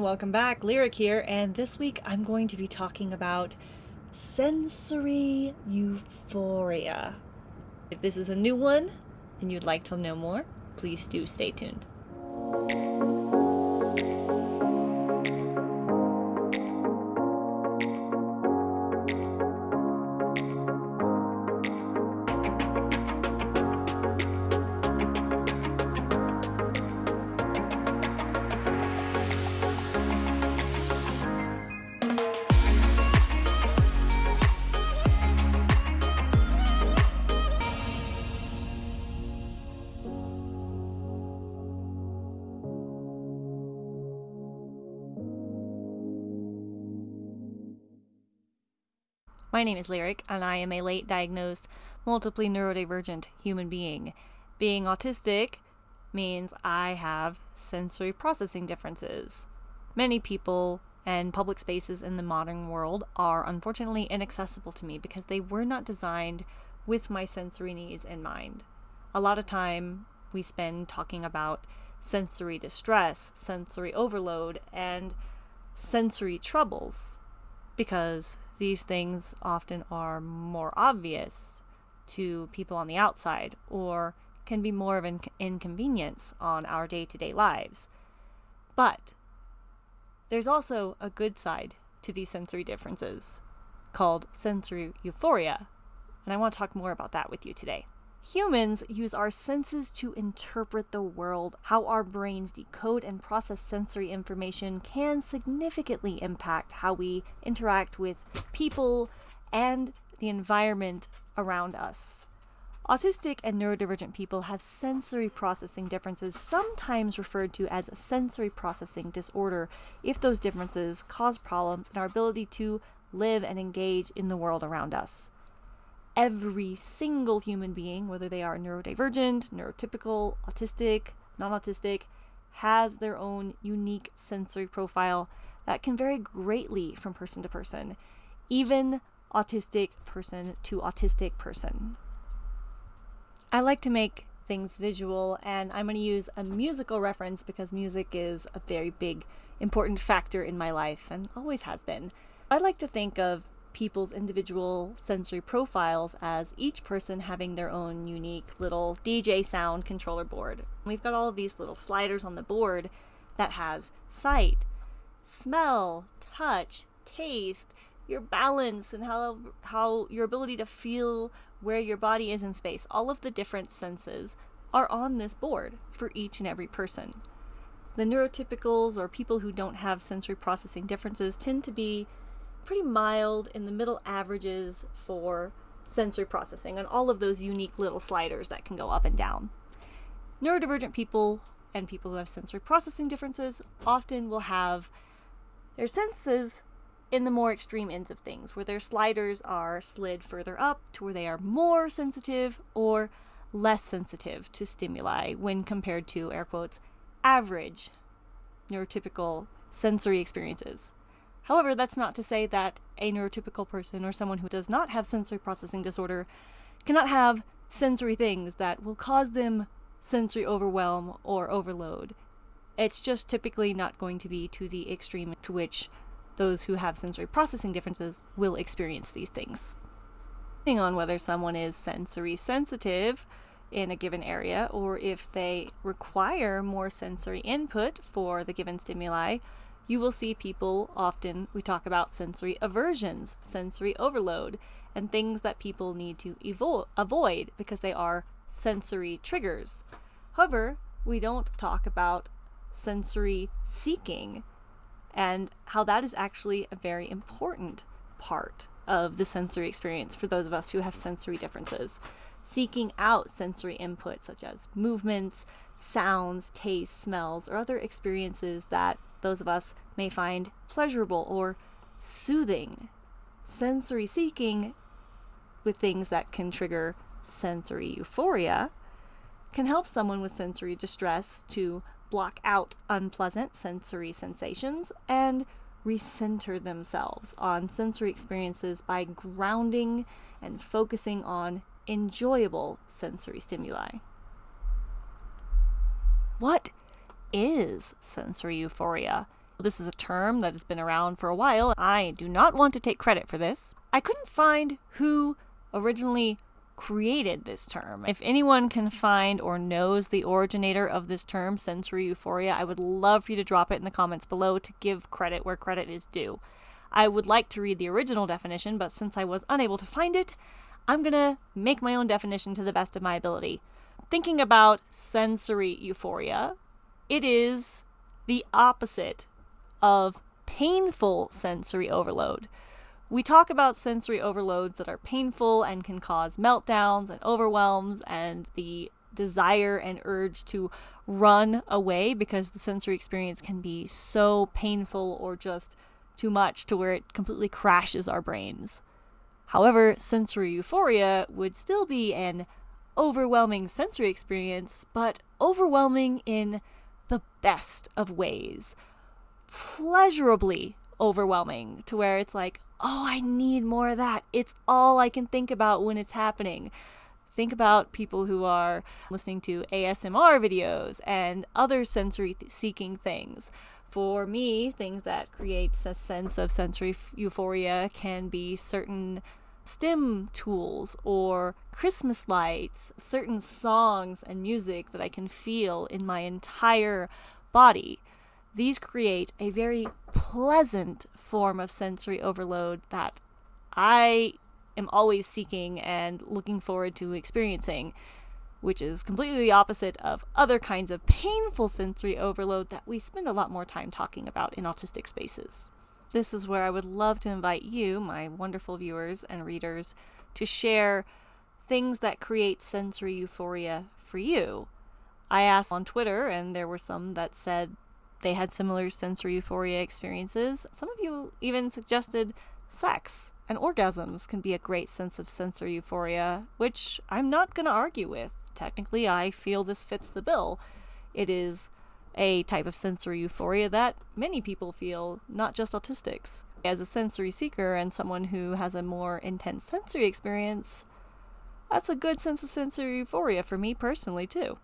Welcome back, Lyric here, and this week I'm going to be talking about sensory euphoria. If this is a new one and you'd like to know more, please do stay tuned. My name is Lyric, and I am a late diagnosed, multiply neurodivergent human being. Being autistic means I have sensory processing differences. Many people and public spaces in the modern world are unfortunately inaccessible to me because they were not designed with my sensory needs in mind. A lot of time we spend talking about sensory distress, sensory overload, and sensory troubles because these things often are more obvious to people on the outside or can be more of an inconvenience on our day to day lives. But there's also a good side to these sensory differences called sensory euphoria, and I want to talk more about that with you today. Humans use our senses to interpret the world. How our brains decode and process sensory information can significantly impact how we interact with people and the environment around us. Autistic and neurodivergent people have sensory processing differences, sometimes referred to as sensory processing disorder, if those differences cause problems in our ability to live and engage in the world around us every single human being, whether they are neurodivergent, neurotypical, autistic, non autistic, has their own unique sensory profile that can vary greatly from person to person, even autistic person to autistic person. I like to make things visual, and I'm going to use a musical reference because music is a very big, important factor in my life and always has been. I like to think of people's individual sensory profiles as each person having their own unique little DJ sound controller board. We've got all of these little sliders on the board that has sight, smell, touch, taste, your balance and how how your ability to feel where your body is in space. All of the different senses are on this board for each and every person. The neurotypicals or people who don't have sensory processing differences tend to be pretty mild in the middle averages for sensory processing on all of those unique little sliders that can go up and down. Neurodivergent people and people who have sensory processing differences often will have their senses in the more extreme ends of things, where their sliders are slid further up to where they are more sensitive or less sensitive to stimuli when compared to, air quotes, average neurotypical sensory experiences. However, that's not to say that a neurotypical person or someone who does not have sensory processing disorder cannot have sensory things that will cause them sensory overwhelm or overload. It's just typically not going to be to the extreme to which those who have sensory processing differences will experience these things. Depending on whether someone is sensory sensitive in a given area or if they require more sensory input for the given stimuli, you will see people often, we talk about sensory aversions, sensory overload, and things that people need to evo- avoid because they are sensory triggers. However, we don't talk about sensory seeking and how that is actually a very important part of the sensory experience for those of us who have sensory differences. Seeking out sensory input such as movements, sounds, tastes, smells, or other experiences that those of us may find pleasurable or soothing. Sensory seeking with things that can trigger sensory euphoria can help someone with sensory distress to block out unpleasant sensory sensations and recenter themselves on sensory experiences by grounding and focusing on enjoyable sensory stimuli. What is sensory euphoria? This is a term that has been around for a while. I do not want to take credit for this. I couldn't find who originally created this term. If anyone can find or knows the originator of this term, sensory euphoria, I would love for you to drop it in the comments below to give credit where credit is due. I would like to read the original definition, but since I was unable to find it, I'm gonna make my own definition to the best of my ability. Thinking about sensory euphoria, it is the opposite of painful sensory overload. We talk about sensory overloads that are painful and can cause meltdowns and overwhelms and the desire and urge to run away because the sensory experience can be so painful or just too much to where it completely crashes our brains. However, sensory euphoria would still be an overwhelming sensory experience, but overwhelming in the best of ways. Pleasurably overwhelming to where it's like, oh, I need more of that. It's all I can think about when it's happening. Think about people who are listening to ASMR videos and other sensory seeking things. For me, things that creates a sense of sensory euphoria can be certain STEM tools or Christmas lights, certain songs and music that I can feel in my entire body. These create a very pleasant form of sensory overload that I am always seeking and looking forward to experiencing, which is completely the opposite of other kinds of painful sensory overload that we spend a lot more time talking about in autistic spaces. This is where I would love to invite you, my wonderful viewers and readers, to share things that create sensory euphoria for you. I asked on Twitter, and there were some that said they had similar sensory euphoria experiences. Some of you even suggested sex and orgasms can be a great sense of sensory euphoria, which I'm not going to argue with. Technically, I feel this fits the bill. It is a type of sensory euphoria that many people feel, not just autistics. As a sensory seeker and someone who has a more intense sensory experience, that's a good sense of sensory euphoria for me personally, too.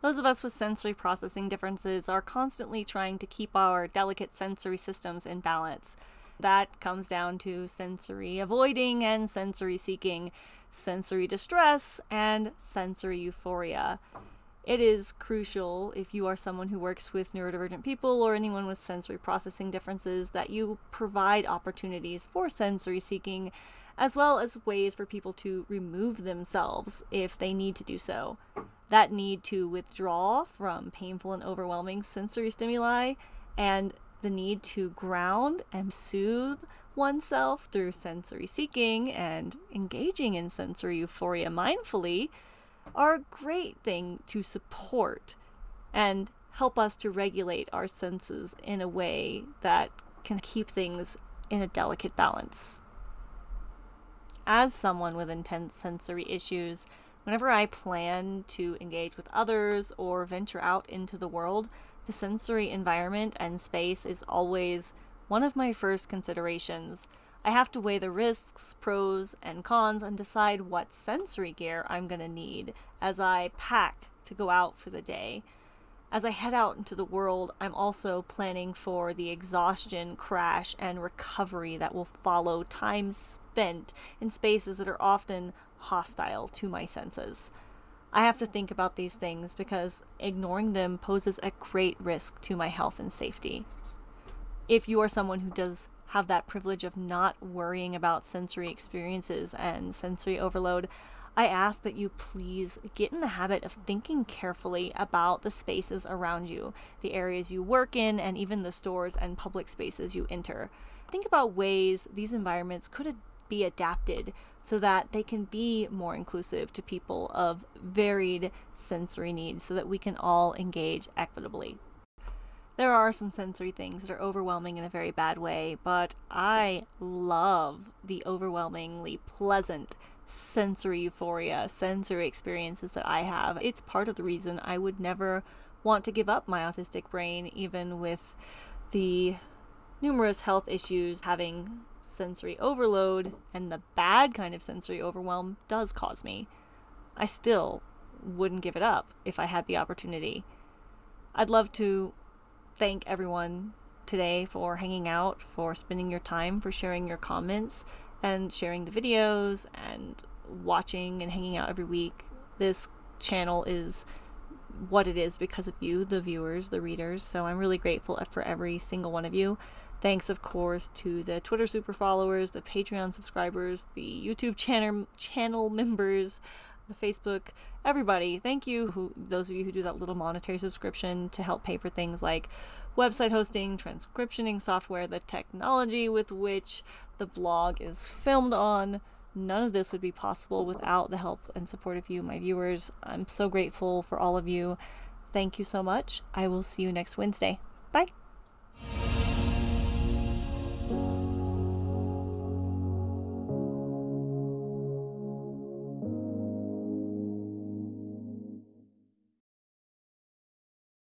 Those of us with sensory processing differences are constantly trying to keep our delicate sensory systems in balance. That comes down to sensory avoiding and sensory seeking, sensory distress, and sensory euphoria. It is crucial if you are someone who works with neurodivergent people or anyone with sensory processing differences that you provide opportunities for sensory seeking as well as ways for people to remove themselves if they need to do so. That need to withdraw from painful and overwhelming sensory stimuli and the need to ground and soothe oneself through sensory seeking and engaging in sensory euphoria mindfully are a great thing to support and help us to regulate our senses in a way that can keep things in a delicate balance. As someone with intense sensory issues, Whenever I plan to engage with others or venture out into the world, the sensory environment and space is always one of my first considerations. I have to weigh the risks, pros, and cons and decide what sensory gear I'm going to need as I pack to go out for the day. As I head out into the world, I'm also planning for the exhaustion, crash, and recovery that will follow time spent in spaces that are often hostile to my senses. I have to think about these things because ignoring them poses a great risk to my health and safety. If you are someone who does have that privilege of not worrying about sensory experiences and sensory overload, I ask that you please get in the habit of thinking carefully about the spaces around you, the areas you work in, and even the stores and public spaces you enter. Think about ways these environments could be adapted so that they can be more inclusive to people of varied sensory needs so that we can all engage equitably. There are some sensory things that are overwhelming in a very bad way, but I love the overwhelmingly pleasant sensory euphoria, sensory experiences that I have. It's part of the reason I would never want to give up my autistic brain, even with the numerous health issues having sensory overload and the bad kind of sensory overwhelm does cause me, I still wouldn't give it up if I had the opportunity. I'd love to thank everyone today for hanging out, for spending your time, for sharing your comments, and sharing the videos, and watching and hanging out every week. This channel is what it is because of you, the viewers, the readers. So I'm really grateful for every single one of you. Thanks, of course, to the Twitter super followers, the Patreon subscribers, the YouTube channel channel members, the Facebook, everybody. Thank you, who those of you who do that little monetary subscription to help pay for things like website hosting, transcriptioning software, the technology with which the blog is filmed on. None of this would be possible without the help and support of you, my viewers. I'm so grateful for all of you. Thank you so much. I will see you next Wednesday. Bye.